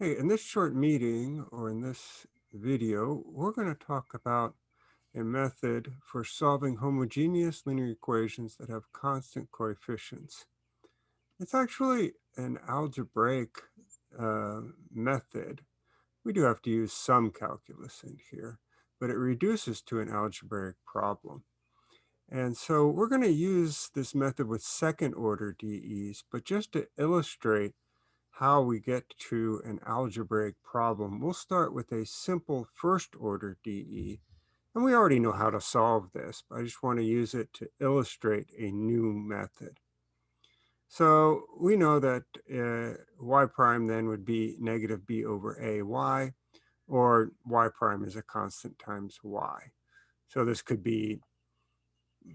Hey, in this short meeting or in this video, we're going to talk about a method for solving homogeneous linear equations that have constant coefficients. It's actually an algebraic uh, method. We do have to use some calculus in here, but it reduces to an algebraic problem. And so we're going to use this method with second order DEs, but just to illustrate how we get to an algebraic problem, we'll start with a simple first order DE. And we already know how to solve this, but I just want to use it to illustrate a new method. So we know that uh, y prime then would be negative b over a y, or y prime is a constant times y. So this could be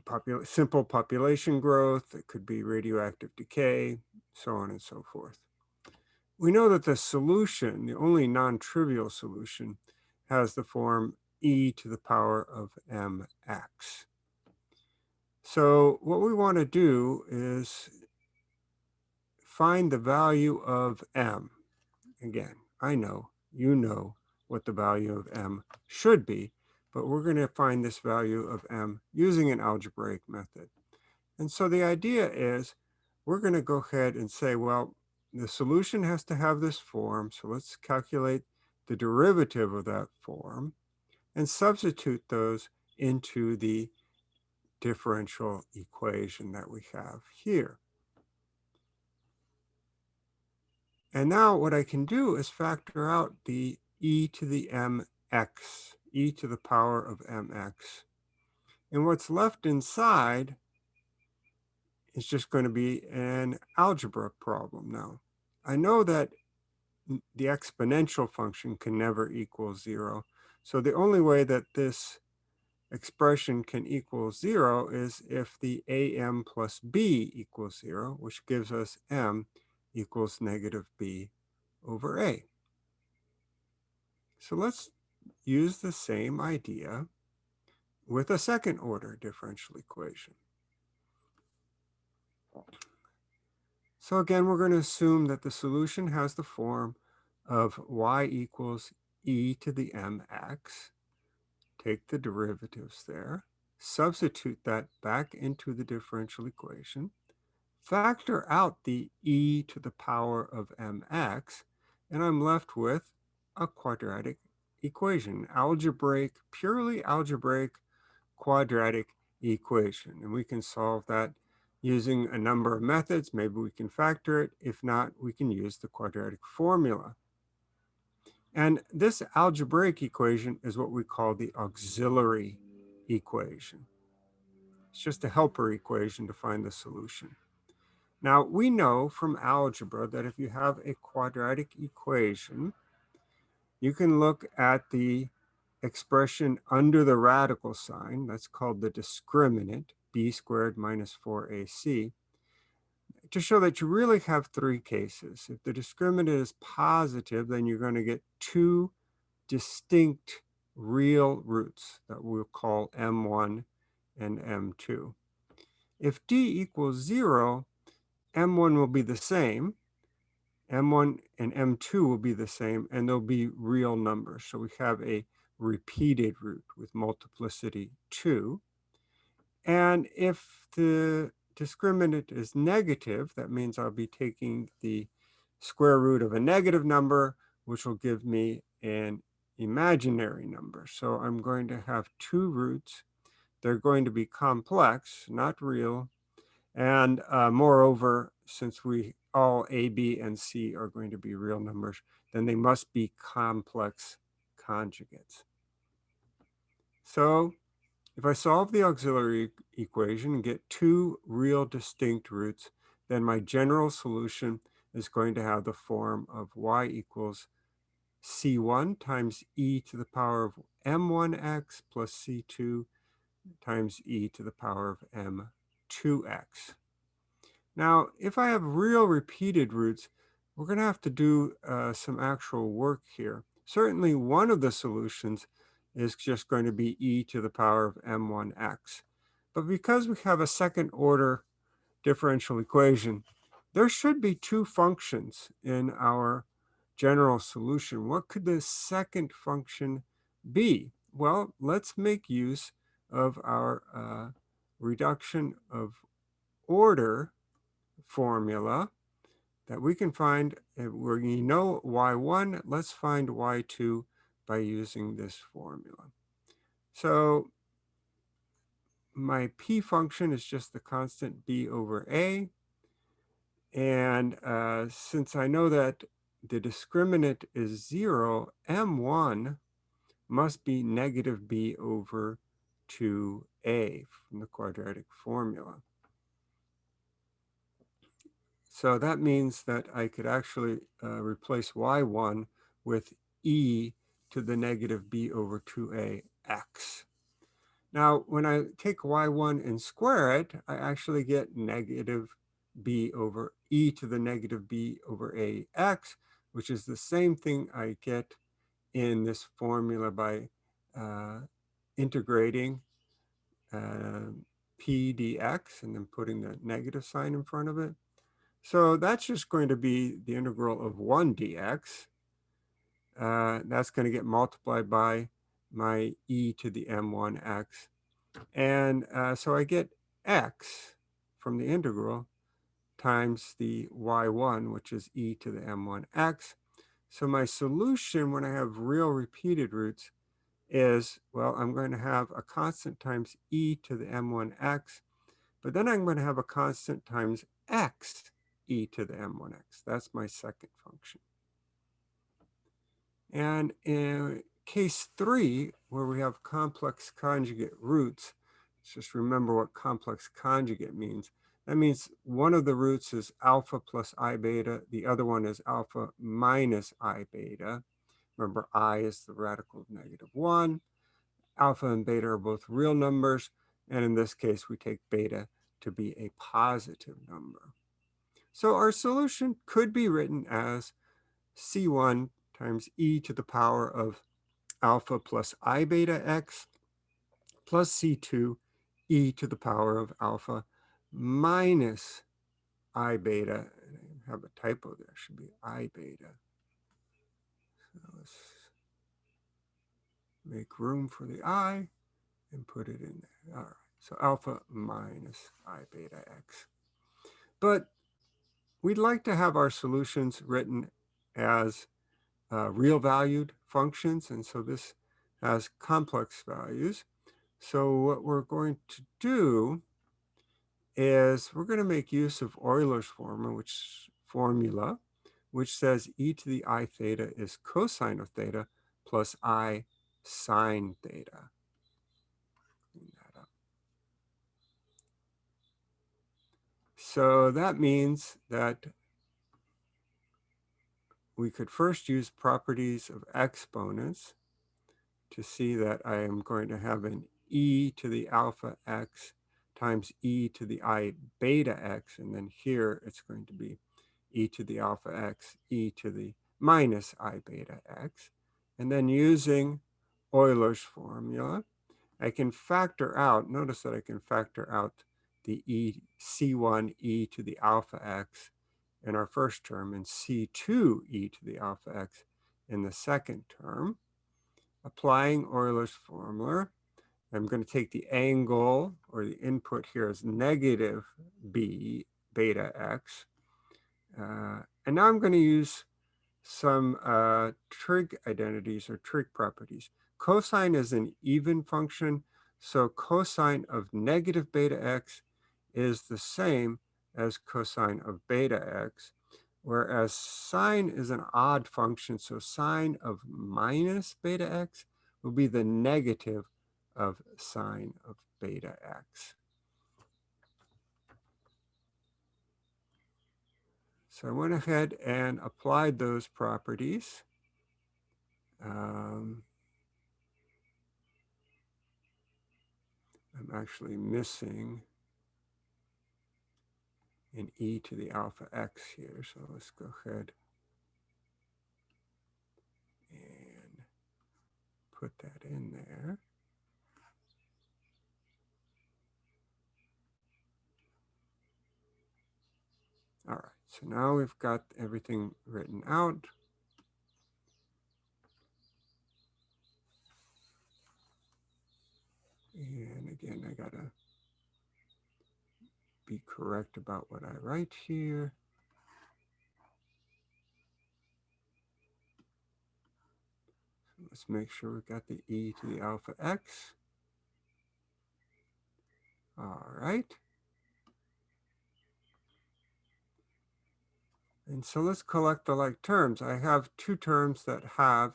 popul simple population growth, it could be radioactive decay, so on and so forth we know that the solution, the only non-trivial solution, has the form e to the power of mx. So what we want to do is find the value of m. Again, I know, you know what the value of m should be, but we're going to find this value of m using an algebraic method. And so the idea is we're going to go ahead and say, well, the solution has to have this form. So let's calculate the derivative of that form and substitute those into the differential equation that we have here. And now what I can do is factor out the e to the mx, e to the power of mx. And what's left inside is just going to be an algebra problem now. I know that the exponential function can never equal zero. So the only way that this expression can equal zero is if the am plus b equals zero, which gives us m equals negative b over a. So let's use the same idea with a second order differential equation. So again, we're going to assume that the solution has the form of y equals e to the mx. Take the derivatives there, substitute that back into the differential equation, factor out the e to the power of mx, and I'm left with a quadratic equation, algebraic, purely algebraic quadratic equation. And we can solve that using a number of methods. Maybe we can factor it. If not, we can use the quadratic formula. And this algebraic equation is what we call the auxiliary equation. It's just a helper equation to find the solution. Now, we know from algebra that if you have a quadratic equation, you can look at the expression under the radical sign, that's called the discriminant, b squared minus 4ac to show that you really have three cases. If the discriminant is positive, then you're going to get two distinct real roots that we'll call m1 and m2. If d equals 0, m1 will be the same, m1 and m2 will be the same, and they'll be real numbers. So we have a repeated root with multiplicity 2. And if the discriminant is negative, that means I'll be taking the square root of a negative number, which will give me an imaginary number. So I'm going to have two roots. They're going to be complex, not real. And uh, moreover, since we all a, b, and c are going to be real numbers, then they must be complex conjugates. So if I solve the auxiliary equation and get two real distinct roots, then my general solution is going to have the form of y equals c1 times e to the power of m1x plus c2 times e to the power of m2x. Now, if I have real repeated roots, we're going to have to do uh, some actual work here. Certainly one of the solutions is just going to be e to the power of m1x. But because we have a second order differential equation, there should be two functions in our general solution. What could the second function be? Well, let's make use of our uh, reduction of order formula that we can find uh, where you know y1, let's find y2 by using this formula. So my p function is just the constant b over a. And uh, since I know that the discriminant is 0, m1 must be negative b over 2a from the quadratic formula. So that means that I could actually uh, replace y1 with e to the negative b over 2a x. Now, when I take y1 and square it, I actually get negative b over e to the negative b over ax, which is the same thing I get in this formula by uh, integrating uh, p dx and then putting the negative sign in front of it. So that's just going to be the integral of 1 dx. Uh, that's going to get multiplied by my e to the m1x. And uh, so I get x from the integral times the y1, which is e to the m1x. So my solution when I have real repeated roots is, well, I'm going to have a constant times e to the m1x, but then I'm going to have a constant times x e to the m1x. That's my second function. And in case three, where we have complex conjugate roots, just remember what complex conjugate means. That means one of the roots is alpha plus i beta, the other one is alpha minus i beta. Remember, i is the radical of negative 1. Alpha and beta are both real numbers, and in this case, we take beta to be a positive number. So our solution could be written as C1 times e to the power of alpha plus i beta x plus C2 e to the power of alpha minus i beta. I have a typo there, should be i beta. So let's make room for the i and put it in there. All right, so alpha minus i beta x. But we'd like to have our solutions written as uh, real valued functions. And so this has complex values. So what we're going to do is we're going to make use of Euler's formula, which formula, which says e to the i theta is cosine of theta plus i sine theta. So that means that we could first use properties of exponents to see that I am going to have an e to the alpha x times e to the i beta x, and then here it's going to be e to the alpha x, e to the minus i beta x. And then using Euler's formula, I can factor out, notice that I can factor out the e c1 e to the alpha x in our first term and c2 e to the alpha x in the second term. Applying Euler's formula, I'm going to take the angle or the input here as negative b beta x. Uh, and now I'm going to use some uh, trig identities or trig properties. Cosine is an even function, so cosine of negative beta x is the same as cosine of beta x, whereas sine is an odd function, so sine of minus beta x will be the negative of sine of beta x. So I went ahead and applied those properties. Um, I'm actually missing an e to the alpha x here. So let's go ahead and put that in there. All right, So now we've got everything written out. And again, I gotta be correct about what I write here. So let's make sure we've got the e to the alpha x. All right. And so let's collect the like terms. I have two terms that have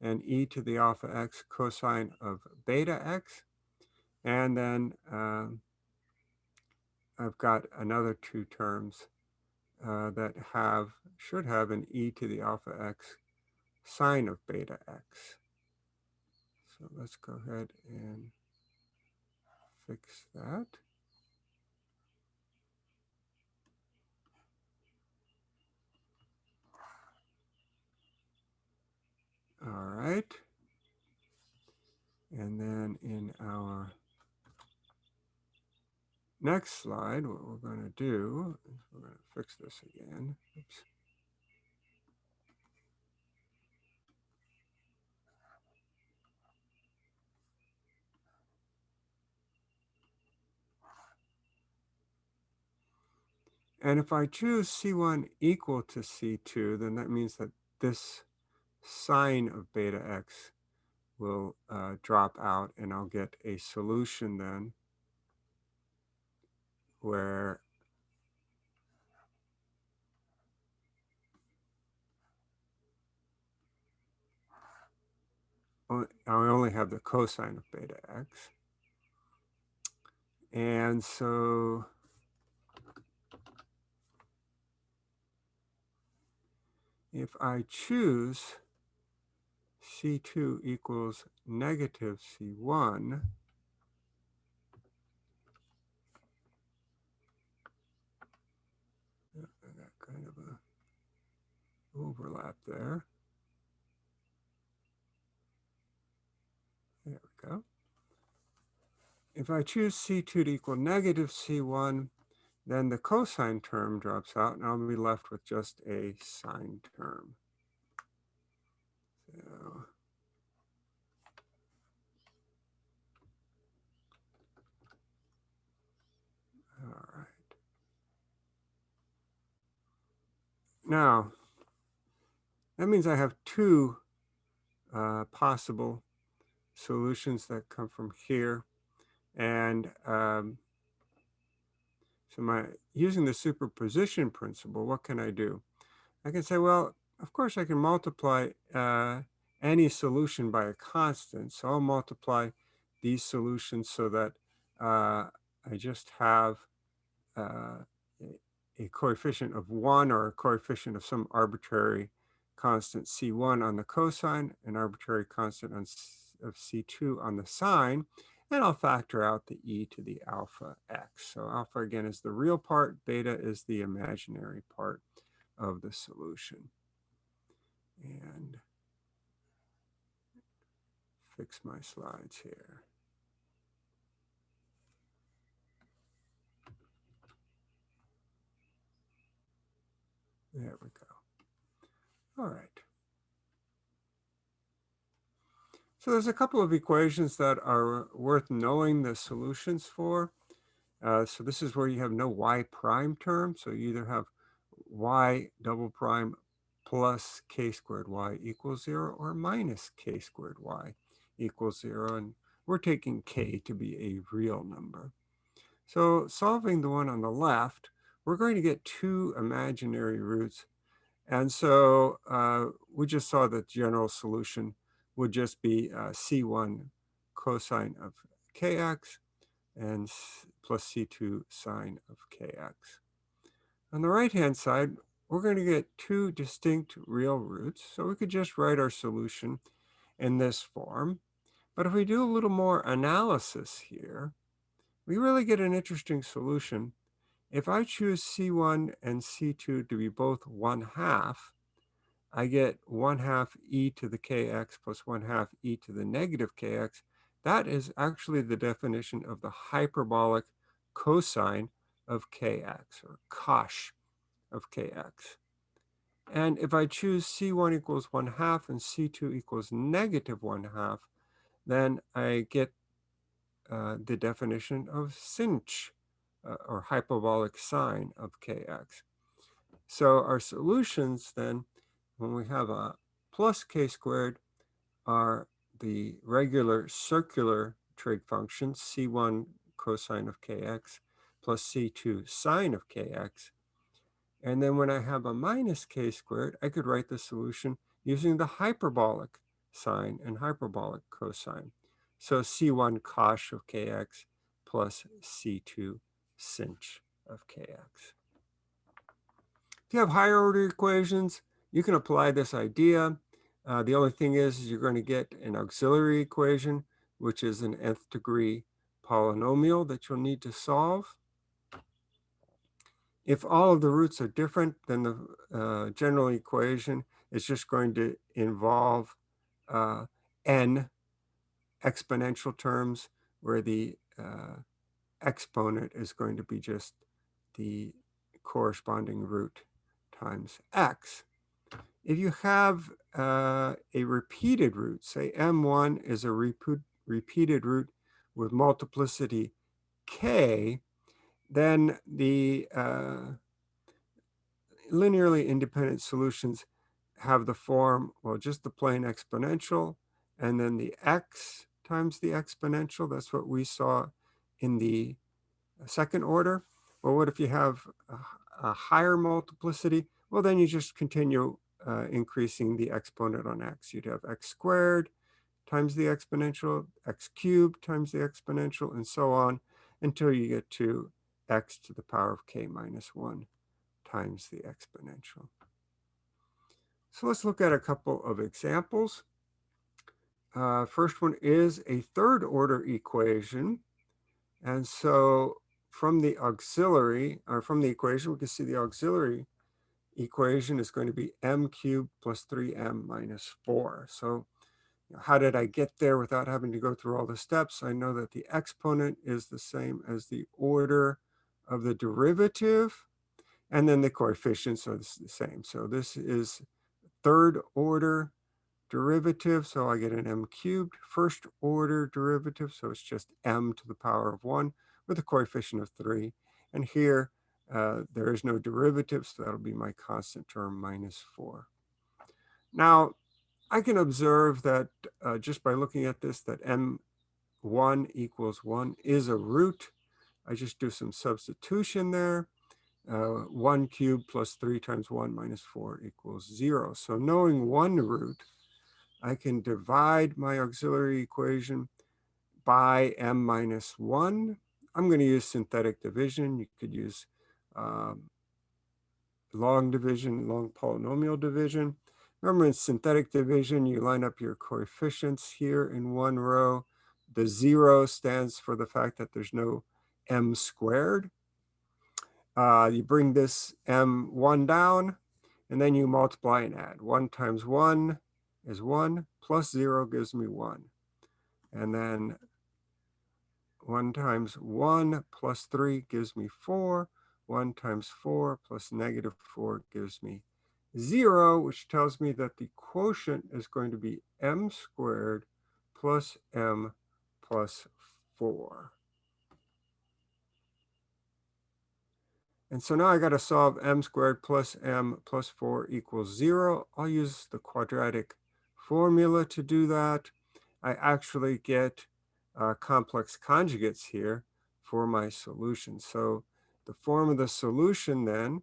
an e to the alpha x cosine of beta x. And then um, I've got another two terms uh, that have, should have an e to the alpha x sine of beta x. So let's go ahead and fix that. All right. And then in our next slide, what we're going to do is we're going to fix this again. Oops. And if I choose C1 equal to C2, then that means that this sine of beta x will uh, drop out and I'll get a solution then where I only have the cosine of beta x. And so if I choose C2 equals negative C1, I got kind of a overlap there. There we go. If I choose C2 to equal negative C1, then the cosine term drops out and I'll be left with just a sine term. So all right. Now, that means I have two uh, possible solutions that come from here. And um, so my using the superposition principle, what can I do? I can say, well, of course I can multiply uh, any solution by a constant. So I'll multiply these solutions so that uh, I just have uh, a coefficient of one or a coefficient of some arbitrary constant C1 on the cosine, an arbitrary constant on, of C2 on the sine, and I'll factor out the e to the alpha x. So alpha again is the real part, beta is the imaginary part of the solution. And fix my slides here. There we go. All right. So there's a couple of equations that are worth knowing the solutions for. Uh, so this is where you have no y prime term. So you either have y double prime plus k squared y equals zero or minus k squared y equals zero. And we're taking k to be a real number. So solving the one on the left, we're going to get two imaginary roots. And so uh, we just saw that the general solution would just be uh, C1 cosine of kx and plus C2 sine of kx. On the right-hand side, we're going to get two distinct real roots. So we could just write our solution in this form. But if we do a little more analysis here, we really get an interesting solution. If I choose C1 and C2 to be both 1 half, I get 1 half e to the kx plus 1 half e to the negative kx. That is actually the definition of the hyperbolic cosine of kx, or cosh of kx. And if I choose C1 equals 1 half and C2 equals negative 1 half, then I get uh, the definition of sinh, uh, or hyperbolic sine of kx. So our solutions then, when we have a plus k squared, are the regular circular trig functions, c1 cosine of kx plus c2 sine of kx. And then when I have a minus k squared, I could write the solution using the hyperbolic sine and hyperbolic cosine. So c1 cosh of kx plus c2 sinh of kx. If you have higher order equations, you can apply this idea. Uh, the only thing is, is you're going to get an auxiliary equation, which is an nth degree polynomial that you'll need to solve. If all of the roots are different, then the uh, general equation is just going to involve uh, n exponential terms where the uh, exponent is going to be just the corresponding root times x. If you have uh, a repeated root, say m1 is a repeat, repeated root with multiplicity k, then the uh, linearly independent solutions have the form, well, just the plain exponential, and then the x times the exponential. That's what we saw in the second order. Well, what if you have a, a higher multiplicity? Well, then you just continue uh, increasing the exponent on x. You'd have x squared times the exponential, x cubed times the exponential, and so on until you get to x to the power of k minus 1 times the exponential. So let's look at a couple of examples. Uh, first one is a third order equation. And so from the auxiliary, or from the equation, we can see the auxiliary equation is going to be m cubed plus 3m minus 4. So how did I get there without having to go through all the steps? I know that the exponent is the same as the order of the derivative, and then the coefficients are the same. So this is third order derivative, so I get an m cubed, first order derivative, so it's just m to the power of 1 with a coefficient of 3. And here, uh, there is no derivative, so that'll be my constant term minus 4. Now, I can observe that uh, just by looking at this, that m1 equals 1 is a root. I just do some substitution there. Uh, 1 cubed plus 3 times 1 minus 4 equals 0. So knowing one root, I can divide my auxiliary equation by m minus 1 I'm going to use synthetic division. You could use um, long division, long polynomial division. Remember in synthetic division, you line up your coefficients here in one row. The zero stands for the fact that there's no m squared. Uh, you bring this m1 down, and then you multiply and add. 1 times 1 is 1, plus 0 gives me 1. And then 1 times 1 plus 3 gives me 4. 1 times 4 plus negative 4 gives me 0, which tells me that the quotient is going to be m squared plus m plus 4. And so now I got to solve m squared plus m plus 4 equals 0. I'll use the quadratic formula to do that. I actually get uh, complex conjugates here for my solution. So the form of the solution then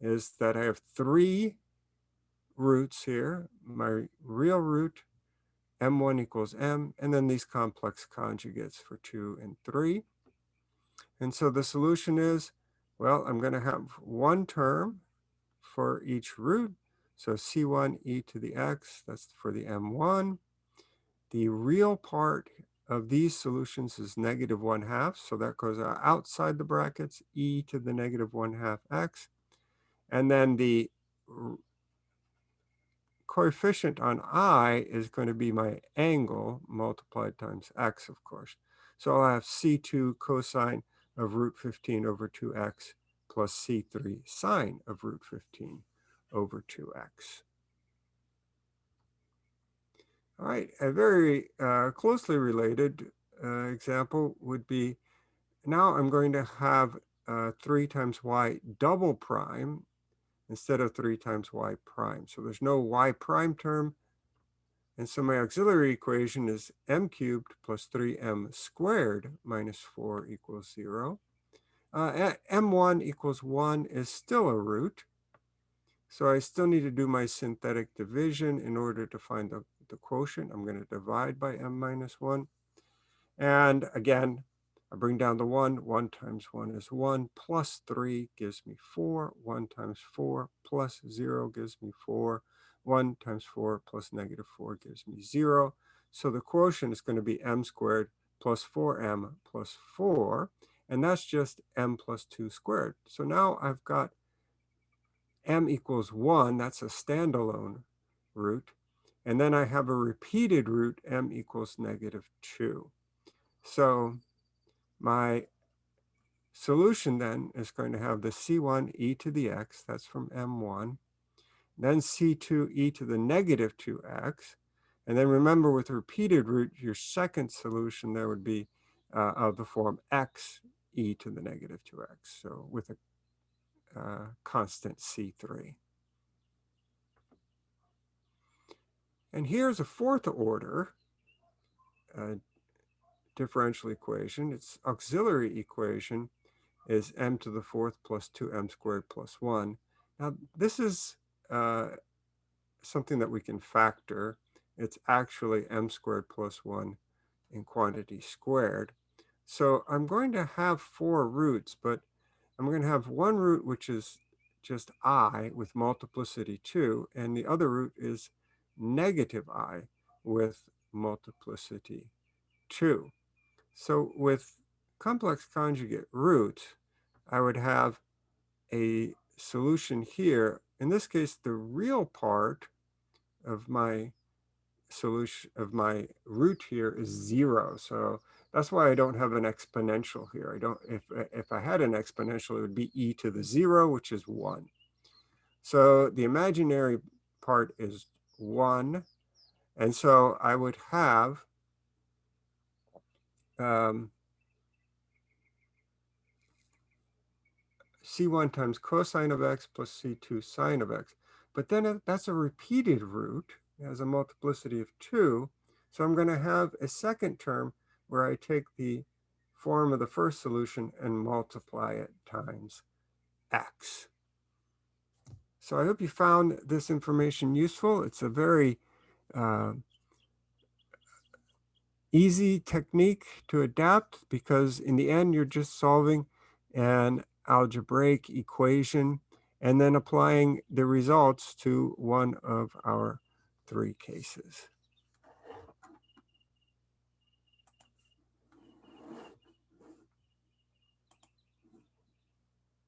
is that I have three roots here, my real root, m1 equals m, and then these complex conjugates for 2 and 3. And so the solution is, well, I'm going to have one term for each root. So c1 e to the x, that's for the m1. The real part of these solutions is negative 1 half. So that goes outside the brackets, e to the negative 1 half x. And then the coefficient on i is going to be my angle multiplied times x, of course. So I'll have c2 cosine of root 15 over 2x plus C3 sine of root 15 over 2x. All right, a very uh, closely related uh, example would be, now I'm going to have uh, 3 times y double prime instead of 3 times y prime. So there's no y prime term. And so my auxiliary equation is m cubed plus 3m squared minus 4 equals 0. Uh, m1 equals 1 is still a root. So I still need to do my synthetic division in order to find the, the quotient. I'm going to divide by m minus 1. And again, I bring down the 1. 1 times 1 is 1, plus 3 gives me 4. 1 times 4 plus 0 gives me 4. 1 times 4 plus negative 4 gives me 0. So the quotient is going to be m squared plus 4m plus 4. And that's just m plus 2 squared. So now I've got m equals 1. That's a standalone root. And then I have a repeated root, m equals negative 2. So my solution then is going to have the c1 e to the x, that's from m1, then c2 e to the negative 2x, and then remember with repeated root, your second solution there would be uh, of the form x e to the negative 2x, so with a uh, constant C3. And here's a fourth order uh, differential equation. Its auxiliary equation is m to the fourth plus 2m squared plus 1. Now, this is uh, something that we can factor. It's actually m squared plus 1 in quantity squared. So I'm going to have four roots, but I'm going to have one root which is just i with multiplicity 2, and the other root is negative i with multiplicity 2. So with complex conjugate roots, I would have a solution here. In this case, the real part of my solution of my root here is zero. So that's why I don't have an exponential here. I don't, if, if I had an exponential, it would be e to the zero, which is one. So the imaginary part is one. And so I would have um, c1 times cosine of x plus c2 sine of x. But then that's a repeated root. Has a multiplicity of 2. So I'm going to have a second term where I take the form of the first solution and multiply it times x. So I hope you found this information useful. It's a very uh, easy technique to adapt because in the end, you're just solving an algebraic equation and then applying the results to one of our three cases.